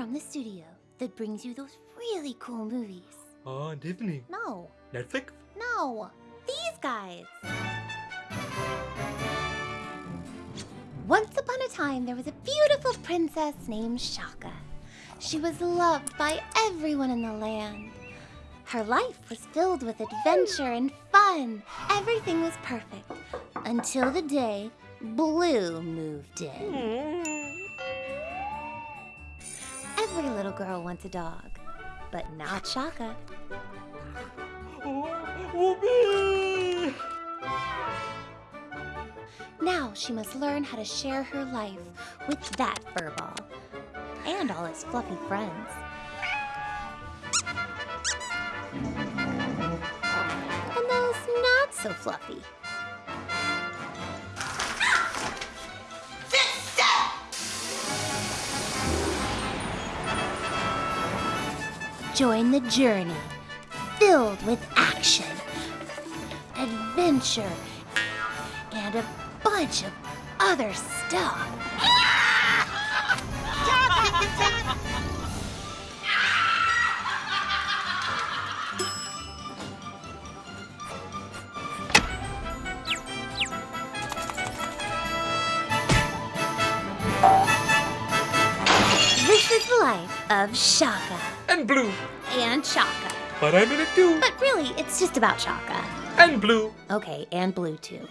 from the studio that brings you those really cool movies. Oh, Disney. No, Netflix. no, these guys. Once upon a time, there was a beautiful princess named Shaka. She was loved by everyone in the land. Her life was filled with adventure and fun. Everything was perfect until the day Blue moved in. Hmm. Little girl wants a dog, but not Shaka. Now she must learn how to share her life with that furball and all his fluffy friends. And those not so fluffy. Join the journey filled with action, adventure, and a bunch of other stuff. Life of Shaka And blue. and Shaka. But I'm in it too. But really, it's just about Shaka. And blue. Okay, and Blue too.